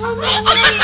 Oh, my God.